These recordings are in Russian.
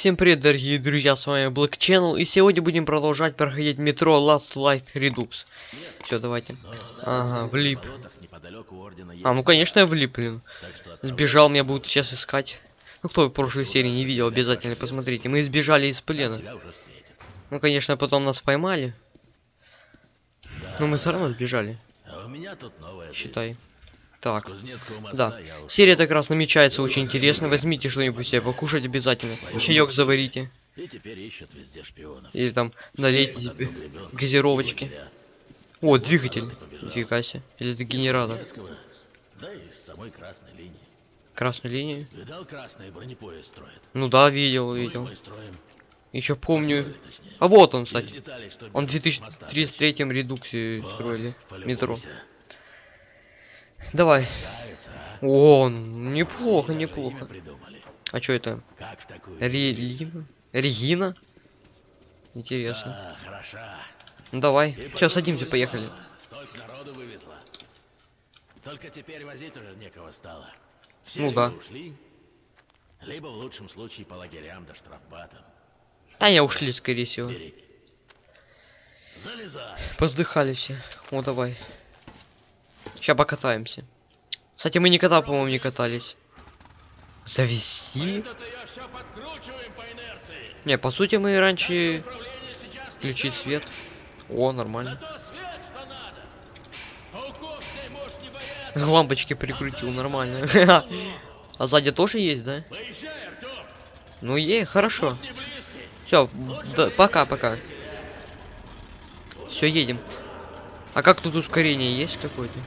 Всем привет, дорогие друзья, с вами Black Channel, и сегодня будем продолжать проходить метро Last Light Redux. Все, давайте. Ага, влип. А, ну конечно я влип, блин. Сбежал, меня будут сейчас искать. Ну кто в прошлой серии не видел, обязательно посмотрите. Мы избежали из плена. Ну конечно, потом нас поймали. Но мы все равно сбежали. А Считай. Так. Да. Серия так раз намечается очень интересно. Возьмите что-нибудь себе покушать обязательно. Чаек заварите. И теперь ищут везде шпионов. Или там налейте себе газировочки. О, двигатель. Нифига себе. Или это генератор. Да и с самой красной линии. Красную линию. Видал, красный бронепоезд строит. Ну да, видел, видел. Еще помню. Строили. А вот он, кстати. деталей, Он в берут с моста. 2033 редуксе Вот, строили полюбуйся. метро. Давай. А? О, неплохо, неплохо. А что это? Релина? Регина? Интересно. Хороша. Ну давай. Сейчас садимся, поехали. Столько народу вывезла. Только теперь возить уже некого стало. Все Ну да. ушли, либо в лучшем случае по лагерям да штрафбатам. Да я ушли, скорее всего. Залезай. Поздыхали все. О, давай. Сейчас покатаемся. Кстати, мы никогда, по-моему, не катались. Завести? По. Не, по сути, мы раньше включить свет. О, нормально. Свет. Лампочки прикрутил, нормально. А сзади тоже есть, да? Поезжай. Ну е, хорошо. Все, пока-пока. Все, едем. А как тут ускорение есть какое-то?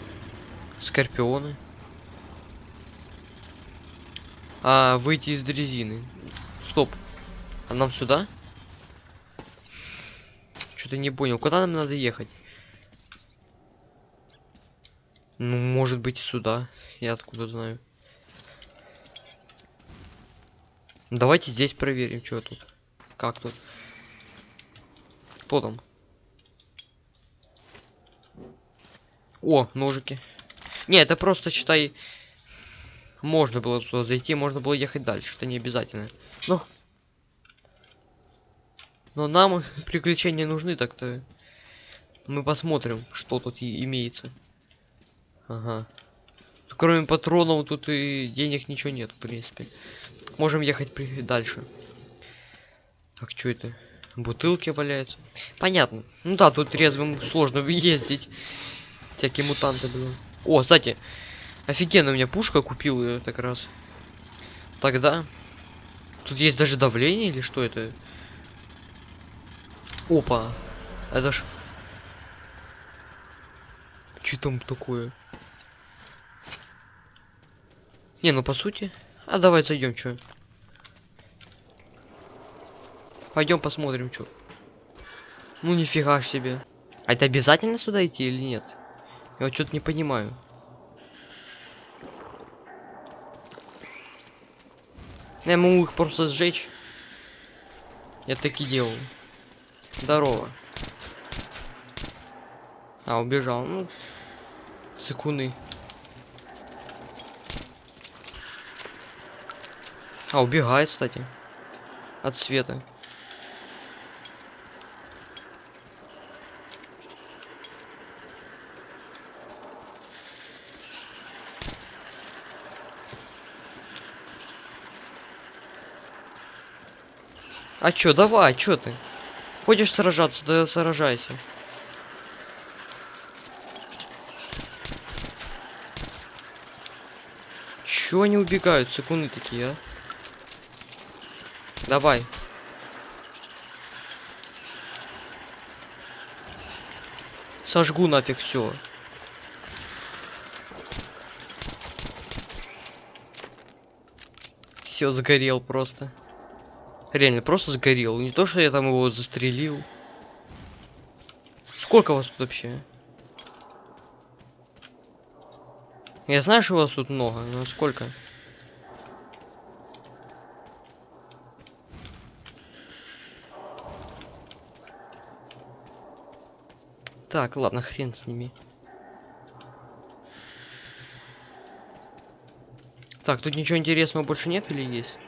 Скорпионы. А, выйти из дрезины. Стоп. А нам сюда? Что-то не понял. Куда нам надо ехать? Ну, может быть, сюда. Я откуда знаю. Давайте здесь проверим, что тут. Как тут? Кто там? О, ножики. Не, это просто, считай, можно было сюда зайти, можно было ехать дальше, это не обязательно. Но... Но нам приключения нужны так-то. Мы посмотрим, что тут и имеется. Ага. Кроме патронов тут и денег ничего нет, в принципе. Можем ехать при... дальше. Так, что это? Бутылки валяются. Понятно. Ну да, тут трезвым сложно ездить. Всякие мутанты, блин. О, кстати, офигенно у меня пушка купил ее так раз. Тогда. Тут есть даже давление или что это? Опа. Это ж... Что там такое? Не, ну по сути. А давай зайдем, чё. Пойдем посмотрим, что. Ну нифига себе. А это обязательно сюда идти или нет? Я вот что-то не понимаю. Я могу их просто сжечь. Я таки делал. Здорово. А, убежал. Ну, секунды. А, убегает, кстати. От света. А чё, давай, чё ты? Хочешь сражаться, да сражайся. Чё они убегают, секунды такие, а? Давай. Сожгу нафиг все. Все сгорел просто. Реально, просто сгорел. Не то, что я там его застрелил. Сколько вас тут вообще? Я знаю, что вас тут много, но сколько? Так, ладно, хрен с ними. Так, тут ничего интересного больше нет или есть?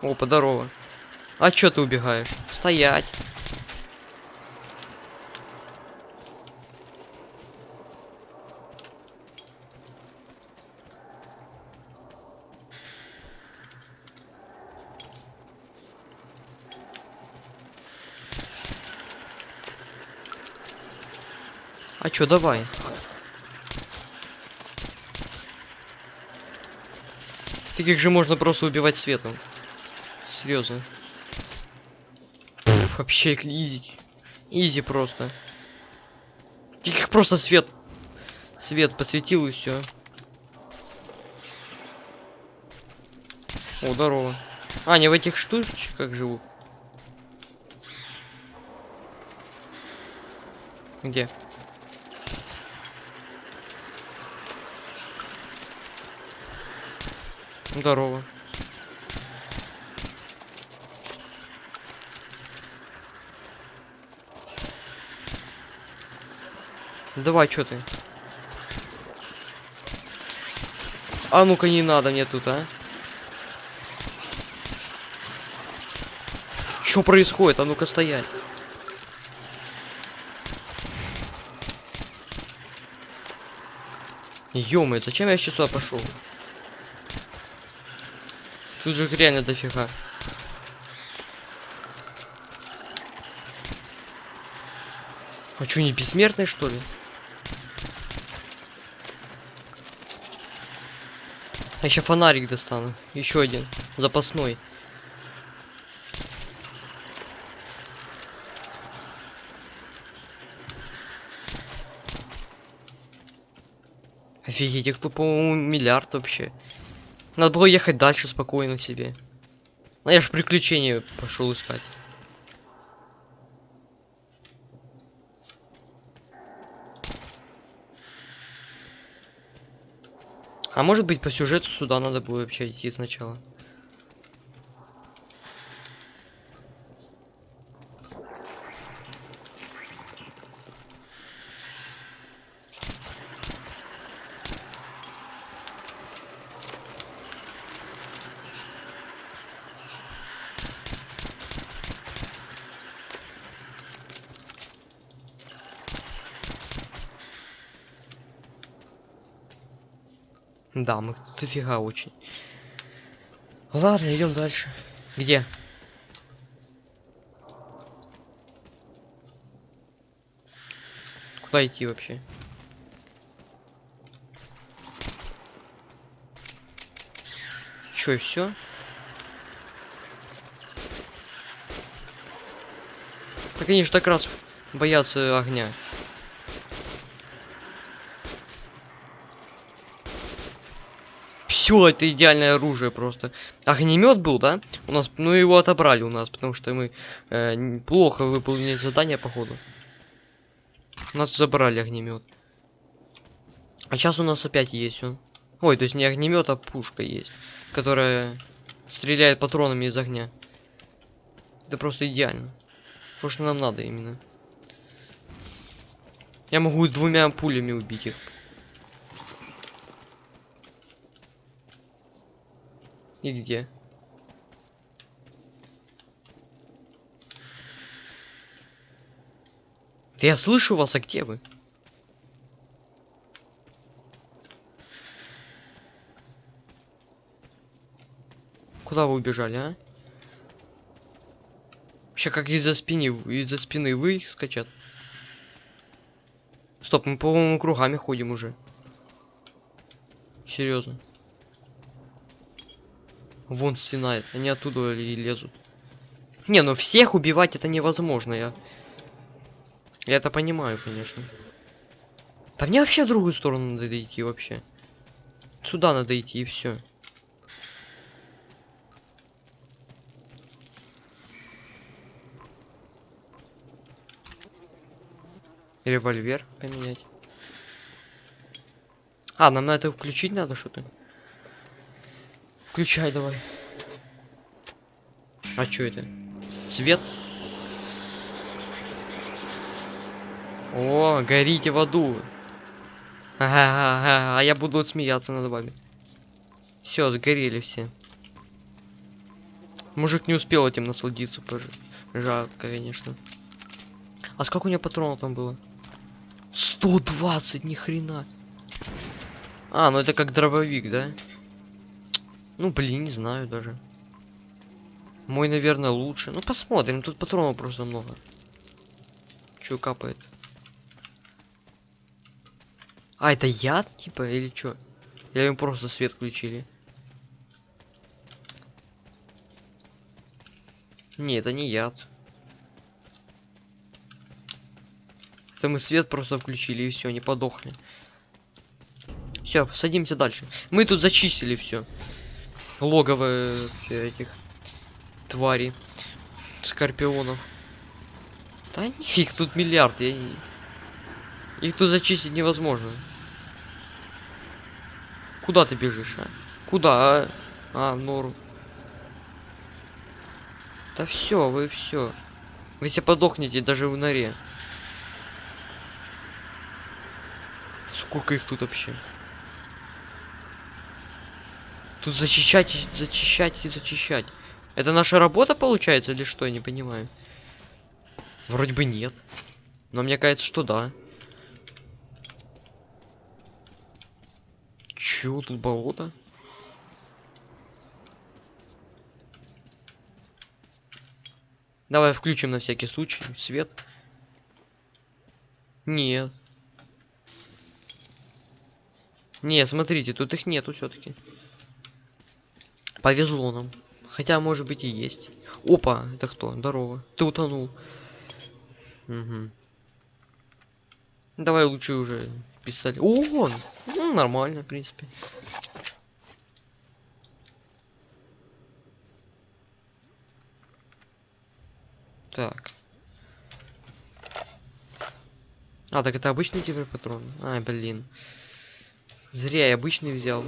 Опа, здорово. А чё ты убегаешь? Стоять. А чё, давай. Таких же можно просто убивать светом. Серьезно. Вообще изи. Изи просто. Таких просто свет. Свет посветил и все. О, здорово. А, они в этих штучках живут. Где? Здорово. Давай, что ты? А ну-ка не надо мне тут, а? Что происходит? А ну-ка стоять. ё зачем я сейчас сюда пошел? Тут же реально дофига. А чё, не бессмертный, что ли? А еще фонарик достану. Еще один. Запасной. Офигеть, их тут, по-моему, миллиард вообще. Надо было ехать дальше спокойно себе. А я ж приключения пошел искать. А может быть по сюжету сюда надо было вообще идти сначала. Да, мы тут дофига очень. Ладно, идем дальше. Где? Куда идти вообще? Чё, и все? Так они же так раз боятся огня. Все, это идеальное оружие просто. Огнемет был, да? У нас, ну его отобрали у нас, потому что мы э, плохо выполнили задание походу. У нас забрали огнемет. А сейчас у нас опять есть он. Ой, то есть не огнемет, а пушка есть, которая стреляет патронами из огня. Это просто идеально. То, что нам надо именно. Я могу двумя пулями убить их. И где? Да я слышу вас, а где вы? Куда вы убежали, а? Вообще как из-за спины, из-за спины вы скачат. Стоп, мы по-моему кругами ходим уже. Серьезно. Вон стенает, они оттуда и лезут. Не, ну всех убивать это невозможно, я... Я это понимаю, конечно. Да мне вообще в другую сторону надо идти вообще. Сюда надо идти и все. Револьвер поменять. А, нам на это включить надо что-то? Включай давай. А чё это? Свет? О, горите в аду. Ага, а я буду смеяться над вами. Все, сгорели все. Мужик не успел этим насладиться, пож- жалко, конечно. А сколько у него патронов там было? 120, ни хрена. А, ну это как дробовик, да? Ну, блин, не знаю даже. Мой, наверное, лучше. Ну, посмотрим, тут патронов просто много. Чё капает? А, это яд, типа, или чё? Или им просто свет включили? Не, это не яд. Это мы свет просто включили и все, не подохли. Все, садимся дальше. Мы тут зачистили все. Логово этих тварей. Скорпионов. Да не, их тут миллиард, я не... Их тут зачистить невозможно. Куда ты бежишь, а? Куда, а? А, в нору. Да все, вы все. Вы все подохнете даже в норе. Сколько их тут вообще? Тут зачищать, зачищать и зачищать. Это наша работа получается или что? Я не понимаю. Вроде бы нет. Но мне кажется, что да. Чё, тут болото? Давай включим на всякий случай свет. Нет. Нет, смотрите, тут их нету все-таки. Повезло нам. Хотя, может быть, и есть. Опа, это кто? Здорово. Ты утонул. Угу. Давай лучше уже пистолет. О, вон! Ну, нормально, в принципе. Так. А, так это обычный теперь патрон. А, блин. Зря я обычный взял.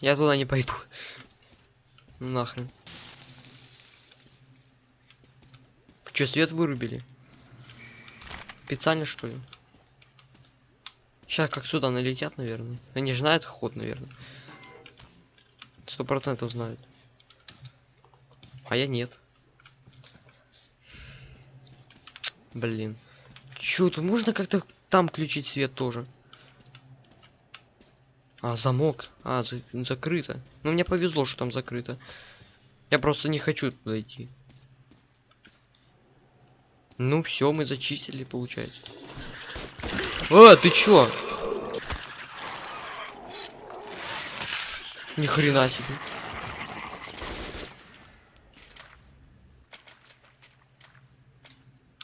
Я туда не пойду. Ну Нахрен. Че, свет вырубили? Специально что ли? Сейчас как сюда налетят, наверное. Они же знают ход, наверное. Сто процентов знают. А я нет. Блин. Чё, тут можно как-то там включить свет тоже? А, замок. А, за- закрыто. Ну, мне повезло, что там закрыто. Я просто не хочу туда идти. Ну, все, мы зачистили, получается. А, ты чё? Ни хрена себе.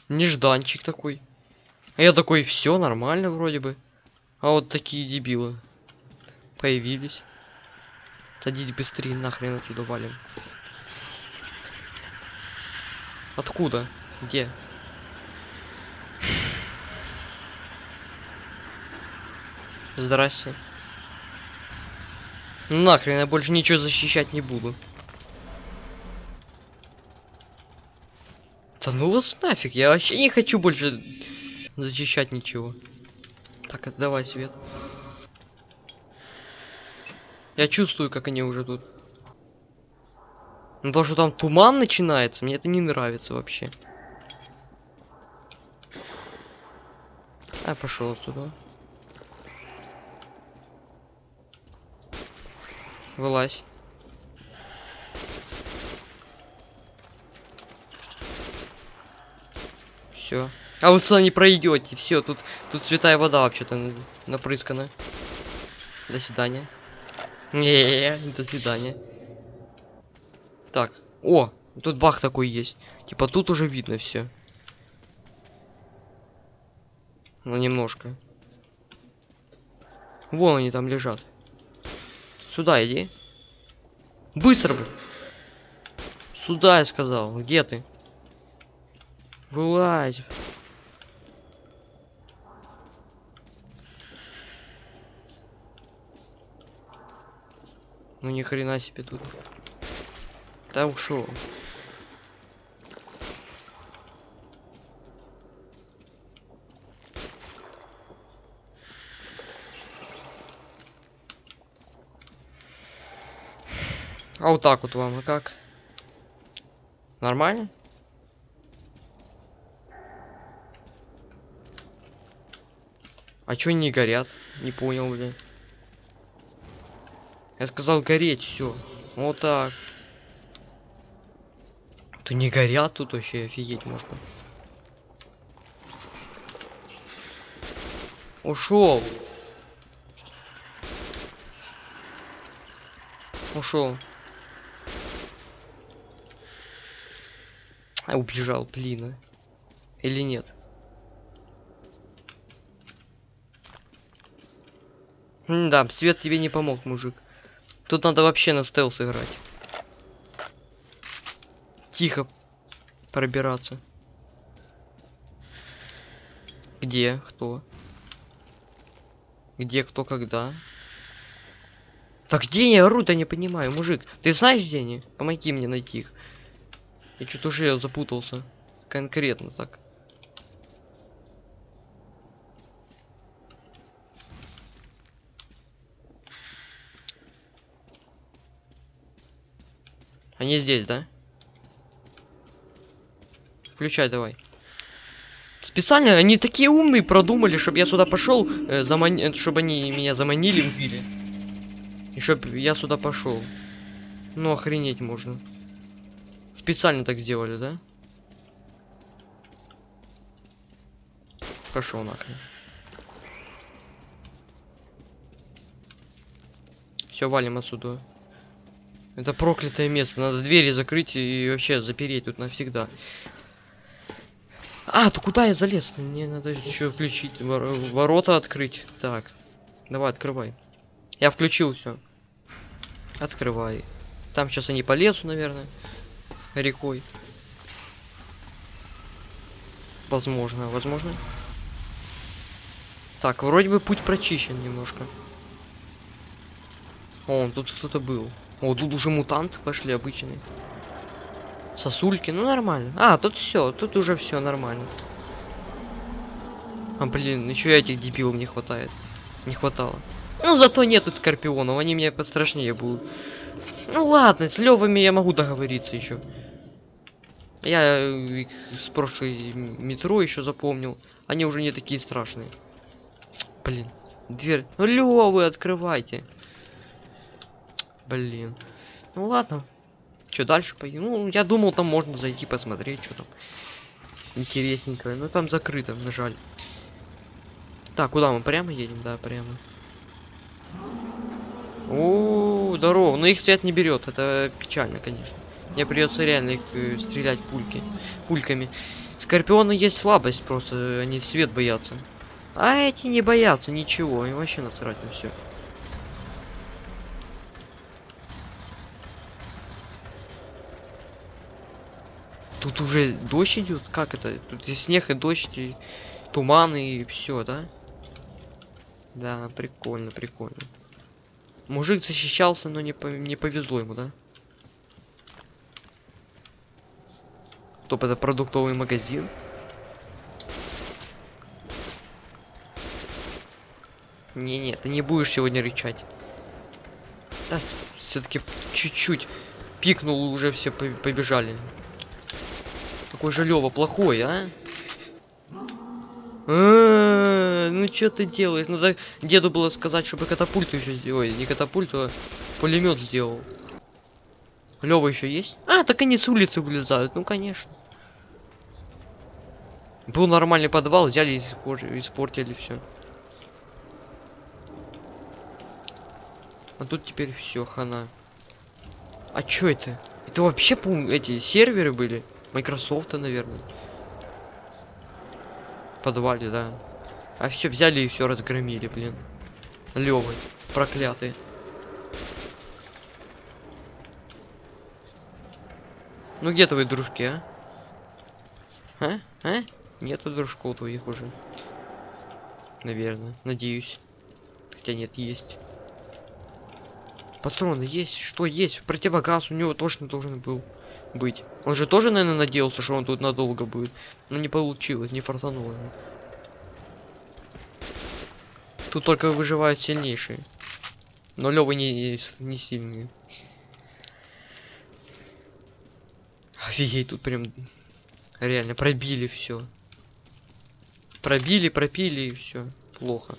Нежданчик такой. А я такой, все нормально вроде бы. А вот такие дебилы появились. Садись быстрее, нахрен отсюда валим. Откуда? Где? Здрасте. Ну Нахрен, я больше ничего защищать не буду. Да ну вот нафиг, я вообще не хочу больше защищать ничего. Так, отдавай свет. Я чувствую, как они уже тут. Ну то, что там туман начинается, мне это не нравится вообще. А, пошел отсюда. Вылазь. Все. А вы сюда не пройдете. Все, тут тут святая вода вообще-то на- напрыскана. До свидания. Не, до свидания. Так. О, тут бах такой есть. Типа тут уже видно все. Ну немножко. Вон они там лежат. Сюда иди. Быстро, блин. Сюда я сказал. Где ты? Вылазь. Ну ни хрена себе тут. Да ушел. А вот так вот вам и как? Нормально? А чё не горят? Не понял, блин. Я сказал гореть, все. Вот так. То не горят тут вообще, офигеть можно. Ушел. Ушел. А, убежал, блин. а. Или нет? да, свет тебе не помог, мужик. Тут надо вообще на стелс играть. Тихо пробираться. Где? Кто? Где, кто, когда? Так где они орут, я не понимаю, мужик. Ты знаешь, где они? Помоги мне найти их. Я что-то уже запутался. Конкретно так. Они здесь, да? Включай давай. Специально они такие умные продумали, чтобы я сюда пошел, э, заман... чтобы они меня заманили, убили. И чтоб я сюда пошел. Ну охренеть можно. Специально так сделали, да? Пошел нахрен. Все, валим отсюда. Это проклятое место. Надо двери закрыть и вообще запереть тут навсегда. А, то куда я залез? Мне надо еще включить вор ворота открыть. Так, давай открывай. Я включил все. Открывай. Там сейчас они полезут, наверное, рекой. Возможно, возможно. Так, вроде бы путь прочищен немножко. О, тут кто-то был. О, тут уже мутанты пошли обычные. Сосульки, ну нормально. А, тут все, тут уже все нормально. А, блин, еще этих дебилов не хватает. Не хватало. Ну, зато нет тут скорпионов, они мне пострашнее будут. Ну ладно, с левыми я могу договориться еще. Я их с прошлой метро еще запомнил. Они уже не такие страшные. Блин, дверь. Ну, левы открывайте. Блин. Ну ладно, что дальше пойдем? Ну, я думал, там можно зайти посмотреть, что там интересненькое. Но там закрыто, на жаль. Так, куда мы прямо едем? Да, прямо. О, здорово. Но их свет не берет. Это печально, конечно. Мне придется реально их э, стрелять пульки, пульками. Скорпионы есть слабость, просто они свет боятся. А эти не боятся ничего, им вообще насрать на все. Тут уже дождь идет? Как это? Тут и снег, и дождь, и туман, и все, да? Да, прикольно, прикольно. Мужик защищался, но не, по не повезло ему, да? Топ, это продуктовый магазин? Не-не, ты не будешь сегодня рычать. Да, все-таки чуть-чуть пикнул, уже все побежали. Какой же Лёва плохой, а? А, ну что ты делаешь? Ну так деду было сказать, чтобы катапульту еще сделать. Не катапульту, а пулемет сделал. Лёва еще есть? А, так они с улицы вылезают, ну конечно. Был нормальный подвал, взяли и испортили, испортили все. А тут теперь все, хана. А чё это? Это вообще, по эти серверы были? Microsoft, наверное. В подвале, да. А все взяли и все разгромили, блин. Левы, проклятые. Ну где твои дружки, а? А? А? Нету дружков твоих уже. Наверное, надеюсь. Хотя нет, есть. Патроны есть, что есть? Противогаз у него точно должен был быть. Он же тоже, наверное, надеялся, что он тут надолго будет. Но не получилось, не фартануло. Тут только выживают сильнейшие. Но Лёва не, не сильные. Офигеть, тут прям реально пробили все. Пробили, пропили и все. Плохо.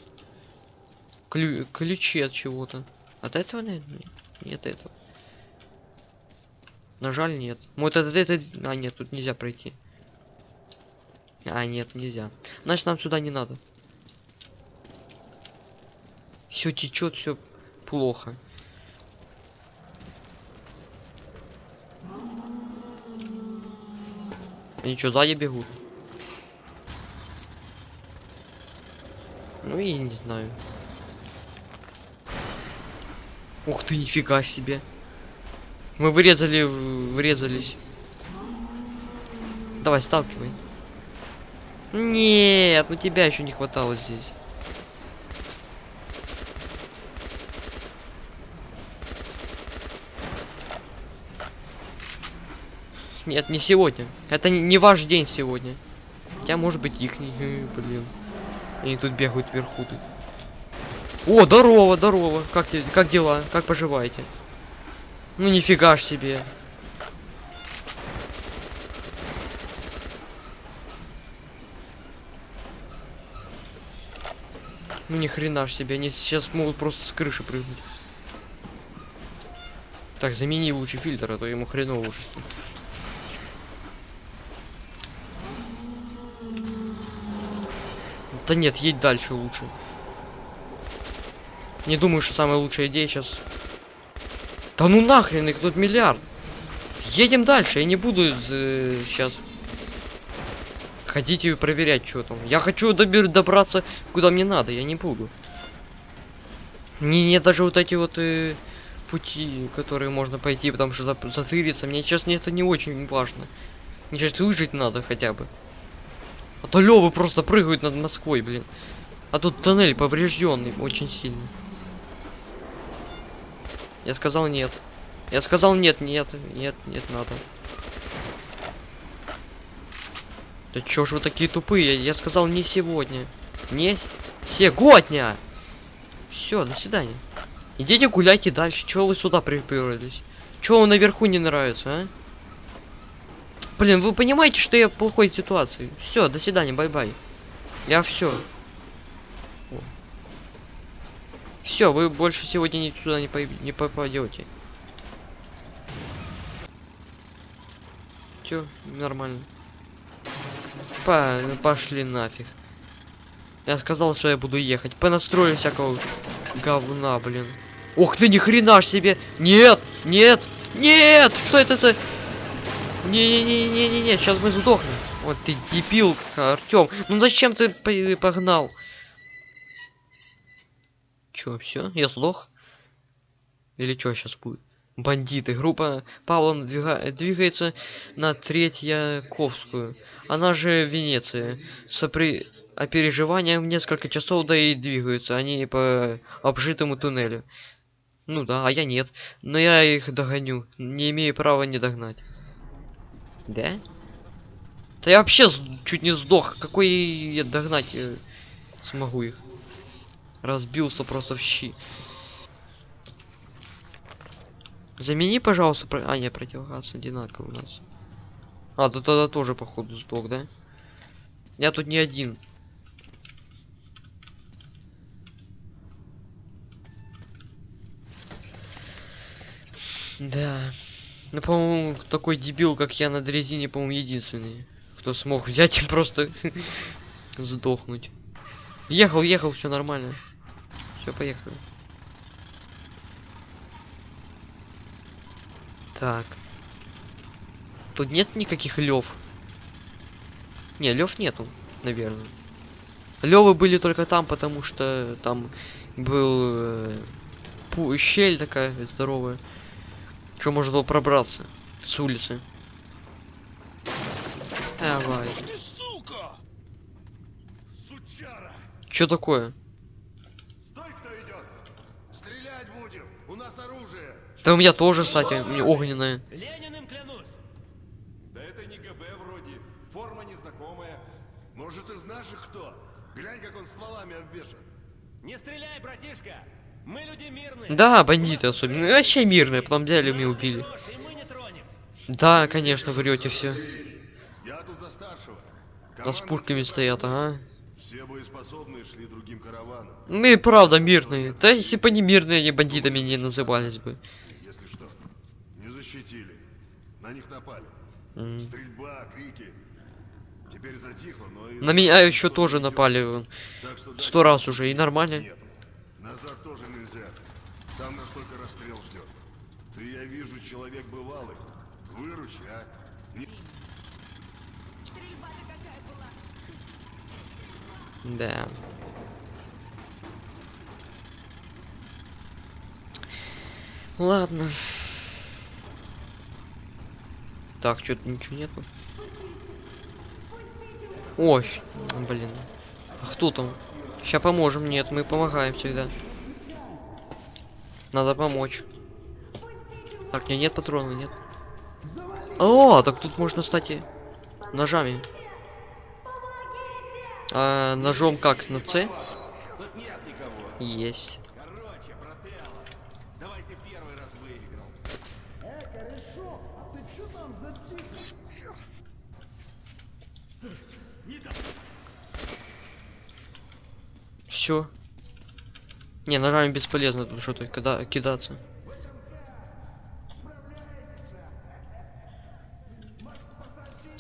Клю- ключи от чего-то. От этого, наверное? Нет этого. На жаль, нет. Вот это, это... А, нет, тут нельзя пройти. А, нет, нельзя. Значит, нам сюда не надо. Все течет, все плохо. Они что, сзади бегут? Ну и не знаю. Ух ты, нифига себе. Мы вырезали, врезались. Давай, сталкивай. Нет, ну тебя еще не хватало здесь. Нет, не сегодня. Это не, ваш день сегодня. Хотя может быть их не. Блин. Они тут бегают вверху тут. О, здорово, здорово. Как, как дела? Как поживаете? Ну нифига ж себе. Ну ни хрена ж себе, они сейчас могут просто с крыши прыгнуть. Так, замени лучше фильтр, а то ему хреново уже. Да нет, едь дальше лучше. Не думаю, что самая лучшая идея сейчас. Да ну нахрен, их тут миллиард. Едем дальше, я не буду сейчас ходить и проверять, что там. Я хочу добер добраться куда мне надо, я не буду. Не, не даже вот эти вот э, пути, которые можно пойти, потому что затыриться. Мне честно это не очень важно. Мне сейчас выжить надо хотя бы. А то Лёвы просто прыгают над Москвой, блин. А тут тоннель поврежденный очень сильно. Я сказал нет. Я сказал нет, нет, нет, нет, надо. Да чё ж вы такие тупые? Я сказал не сегодня. Не сегодня! Все, до свидания. Идите гуляйте дальше. Чё вы сюда приперлись? Чё вам наверху не нравится, а? Блин, вы понимаете, что я в плохой ситуации? Все, до свидания, bye-bye. Я все. Все, вы больше сегодня ни туда не, пой- не попадете. Все, нормально. Па- пошли нафиг. Я сказал, что я буду ехать. Понастрою всякого говна, блин. Ох ты ни хрена ж себе! Нет! Нет! Нет! Что это за... Не-не-не-не-не-не, сейчас мы сдохнем. Вот ты дебил, Артем. Ну зачем ты по- погнал? Чё, все? Я сдох? Или что сейчас будет? Бандиты. Группа Павла надвига- двигается на Третьяковскую. Она же Венеция. Сопри... Опереживанием несколько часов, да и двигаются они по обжитому туннелю. Ну да, а я нет. Но я их догоню. Не имею права не догнать. Да? Да я вообще чуть не сдох. Какой я догнать э, смогу их? Разбился просто в щи. Замени, пожалуйста, про... А, нет, противогаз одинаковый у нас. А, да тогда тоже, походу, сдох, да? Я тут не один. Да. Ну, по-моему, такой дебил, как я на дрезине, по-моему, единственный, кто смог взять и просто сдохнуть. Ехал, ехал, все нормально. Все, поехали. Так. Тут нет никаких лев. Не, лев нету, наверное. Левы были только там, потому что там был э, щель такая здоровая. Что можно было пробраться с улицы. Давай. Что такое? Стой, кто идет! Стрелять будем! У нас оружие! Да у меня тоже, кстати, у меня огненная. Лениным клянусь. Да это не ГБ вроде. Форма незнакомая. Может, из наших кто? Глянь, как он стволами обвешан. Не стреляй, братишка. Мы люди мирные. Да, бандиты особенно. Ну, Вообще мирные, потом взяли убили. мы тронем. Да, конечно, врете все. Я тут за старшего. Да с пушками стоят, ага. Все боеспособные шли другим караваном. Мы и правда мирные. Да если бы не мирные, они бандитами не назывались бы. Если что, не защитили. На них напали. М. Стрельба, крики. Теперь затихло, но и... На меня еще тоже напали. вон. Так что Сто раз уже, и нормально. Нет. Назад тоже нельзя. Там нас только расстрел ждет. Ты, я вижу, человек бывалый. Выручи, а? Не- Стрельба-то какая была. Да. Ладно. Так, что-то ничего нету. Щ- блин. А кто там? Сейчас поможем. Нет, мы помогаем всегда. Надо помочь. Так, не, нет патрона, нет. О, так тут можно, кстати, ножами. А, ножом как? На С? Нет. Есть. Короче, брателло, давай ты первый раз выиграл. Все. Не, ножами бесполезно тут что-то кида кидаться.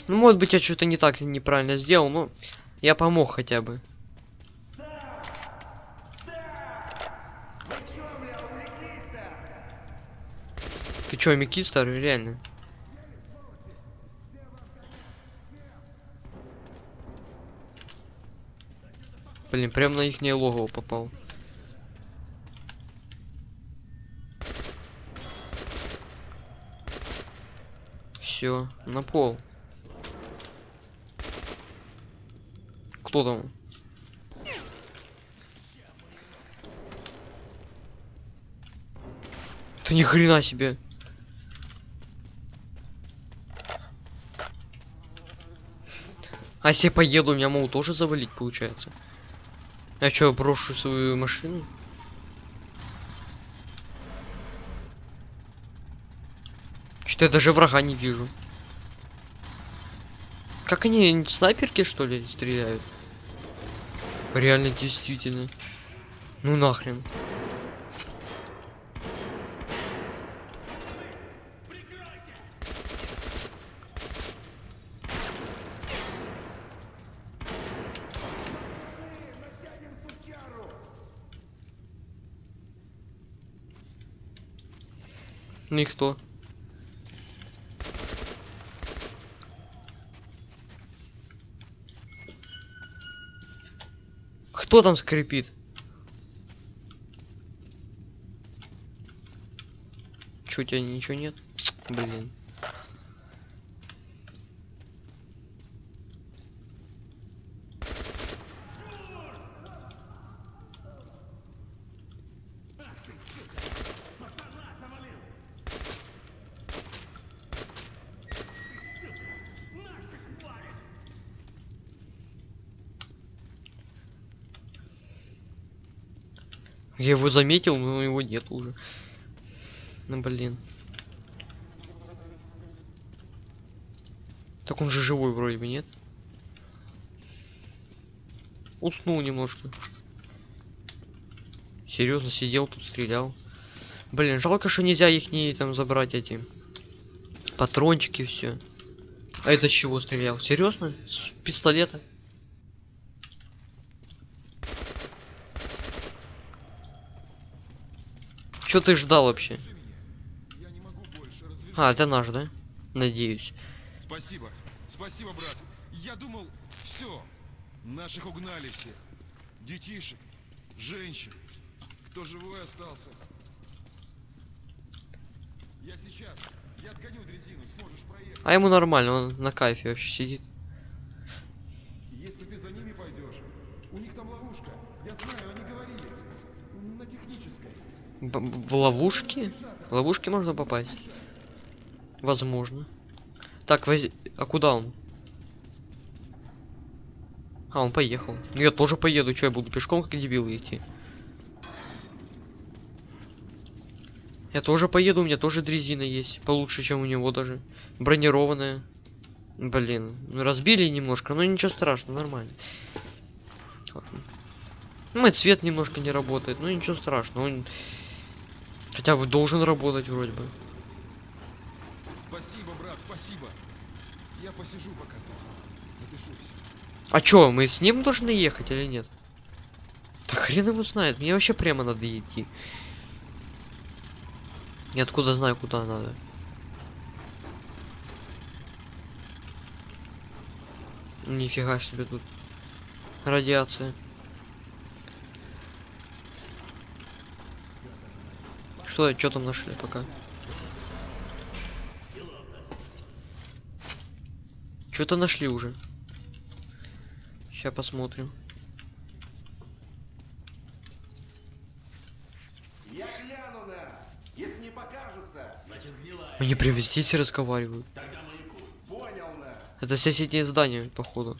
Ну, может быть, я что-то не так неправильно сделал, но я помог хотя бы. Ты чё, Микит старый, реально? Блин, прям на их логово попал. Все, на пол. Кто там? Ты ни хрена себе. А если поеду, меня могут тоже завалить, получается. Я что, брошу свою машину? Что-то я даже врага не вижу. Как они снайперки что ли стреляют? Реально действительно. Ну нахрен. И кто? Там скрипит? У тебя ничего нет? Блин. Я его заметил, но его нет уже. Ну блин. Так он же живой вроде бы, нет? Уснул немножко. Серьезно сидел тут, стрелял. Блин, жалко, что нельзя их не там забрать эти патрончики все. А это чего стрелял? Серьезно? С пистолета? Что ты ждал вообще? А, это наш, да? Надеюсь. Спасибо. Спасибо, брат. Я думал, все. Наших угнали все. Детишек, женщин. Кто живой остался? Я сейчас. Я отгоню дрезину, сможешь проехать. А ему нормально, он на кайфе вообще сидит. Если ты за ними пойдешь, у них там ловушка. Я знаю, они говорили. На технической. Б- в ловушки? В ловушки можно попасть? Возможно. Так, воз... а куда он? А, он поехал. Ну я тоже поеду, что я буду пешком как дебил идти? Я тоже поеду, у меня тоже дрезина есть. Получше, чем у него даже. Бронированная. Блин, ну разбили немножко, но ничего страшного, нормально. Вот. Ну, цвет немножко не работает, ну ничего страшного. Он хотя бы должен работать вроде бы. Спасибо, брат, спасибо. Я посижу пока тут. Напишусь. А чё, мы с ним должны ехать или нет? Да хрен его знает, мне вообще прямо надо идти. Я откуда знаю, куда надо. Нифига себе тут. Радиация. Что, что там нашли пока? Что-то нашли уже. Сейчас посмотрим. Я гляну на, если не покажутся. Значит, гнилая. Они прям везде все разговаривают. Тогда. Понял на. Это соседнее здание, походу.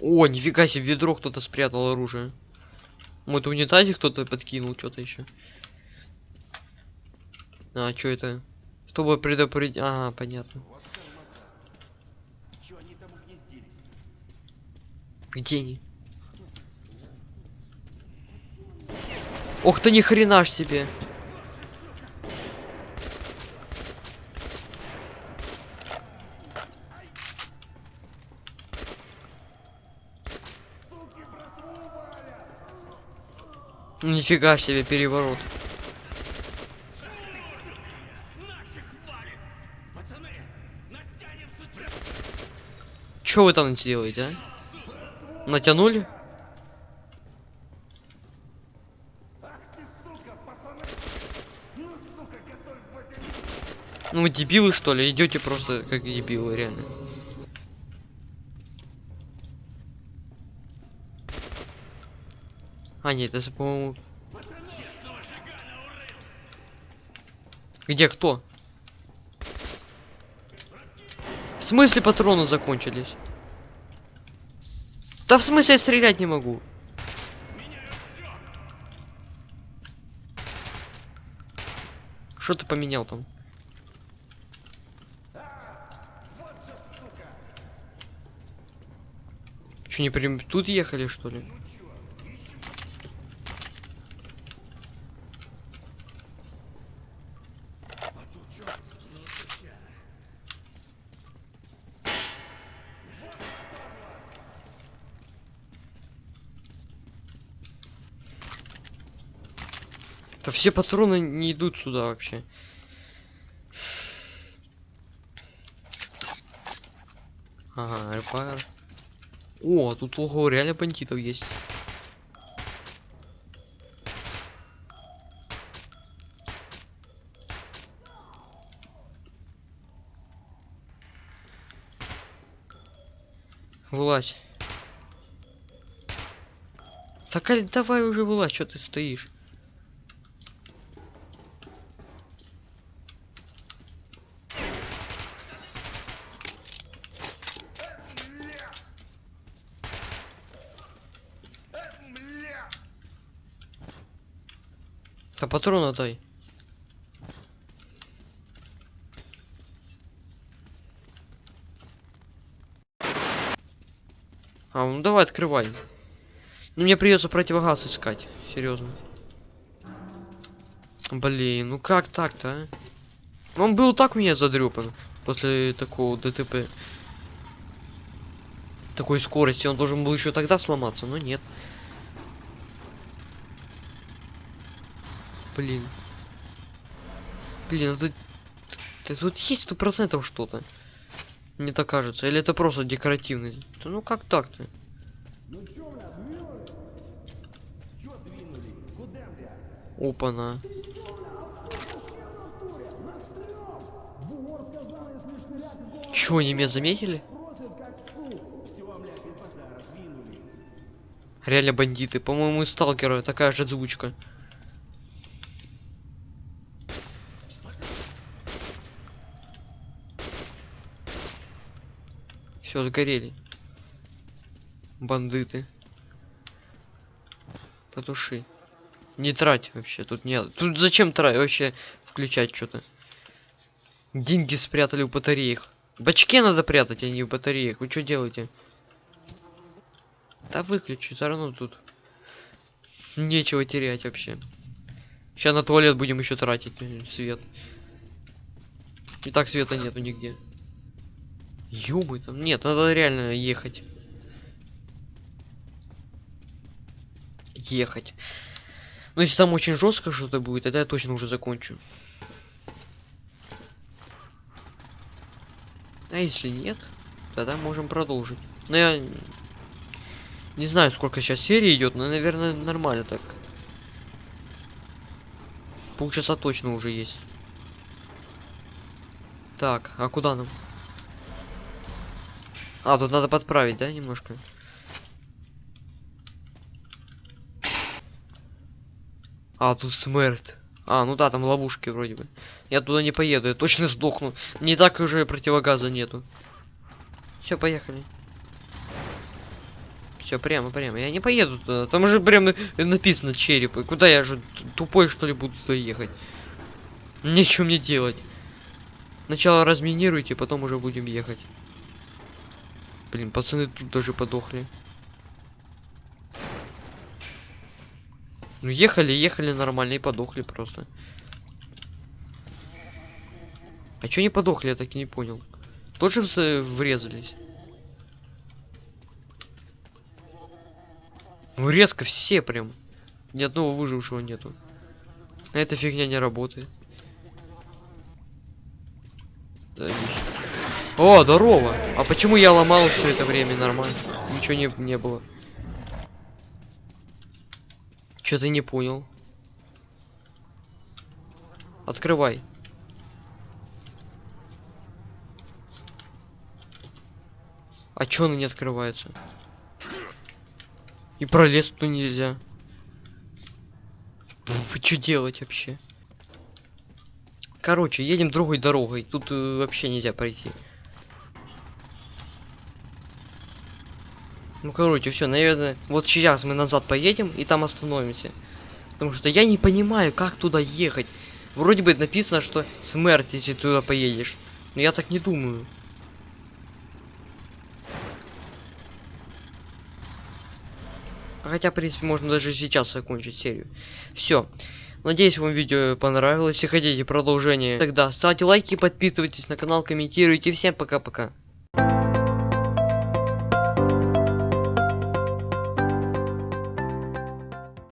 О, нифига себе, в ведро кто-то спрятал оружие. Вот в унитазе кто-то подкинул что-то еще. А, что это? Чтобы предупредить... А, понятно. Вот? Где они? Ох ты ни хрена ж себе. Нифига себе переворот. Что вы там делаете, а? Натянули? Ну дебилы что ли? Идете просто как дебилы, реально. А, нет, это, по-моему... Где кто? В смысле патроны закончились? Да в смысле я стрелять не могу? Что ты поменял там? Че, не прям тут ехали, что ли? Все патроны не идут сюда вообще. Ага, репайр. О, тут ого, реально бандитов есть. Вылазь. Так а давай уже вылазь, что ты стоишь? Да патрона дай. А, ну давай открывай. Ну мне придется противогаз искать, серьезно. Блин, ну как так-то, а? Он был так меня задрёпан после такого ДТП. Такой скорости, он должен был еще тогда сломаться, но нет. Блин. Блин, это... это тут есть сто процентов что-то. Мне так кажется. Или это просто декоративный? Да ну как так-то? Опа-на. Чё, они меня заметили? Реально бандиты. По-моему, сталкера такая же озвучка. Все, сгорели. Бандиты. Потуши. Не трать вообще, тут нет. Тут зачем трать вообще включать что-то? Деньги спрятали в батареях. В бачке надо прятать, а не в батареях. Вы что делаете? Да выключи, все равно тут нечего терять вообще. Сейчас на туалет будем еще тратить э, свет. И так света нету нигде. Ёбы там. Нет, надо реально ехать. Ехать. Ну если там очень жестко что-то будет, тогда я точно уже закончу. А если нет, тогда можем продолжить. Но я не знаю, сколько сейчас серий идет, но, наверное, нормально так. Полчаса точно уже есть. Так, а куда нам? А, тут надо подправить, да, немножко? А, тут смерть. А, ну да, там ловушки вроде бы. Я туда не поеду, я точно сдохну. Не так уже противогаза нету. Все, поехали. Все, прямо, прямо. Я не поеду туда. Там уже прямо написано череп. И Куда я же тупой что ли буду туда ехать? Нечего мне делать. Сначала разминируйте, потом уже будем ехать. Блин, пацаны тут даже подохли. Ну ехали, ехали нормально и подохли просто. А чё не подохли, я так и не понял. Тоже врезались. Ну резко все прям. Ни одного выжившего нету. Эта фигня не работает. Да, отлично. О, здорово! А почему я ломал все это время нормально? Ничего не, не было. Что ты не понял? Открывай. А чё она не открывается? И пролез туда нельзя. Вы что делать вообще? Короче, едем другой дорогой. Тут э, вообще нельзя пройти. Ну, короче, все, наверное, вот сейчас мы назад поедем и там остановимся. Потому что я не понимаю, как туда ехать. Вроде бы написано, что смерть, если туда поедешь. Но я так не думаю. Хотя, в принципе, можно даже сейчас закончить серию. Все. Надеюсь, вам видео понравилось. Если хотите продолжение, тогда ставьте лайки, подписывайтесь на канал, комментируйте. Всем пока-пока.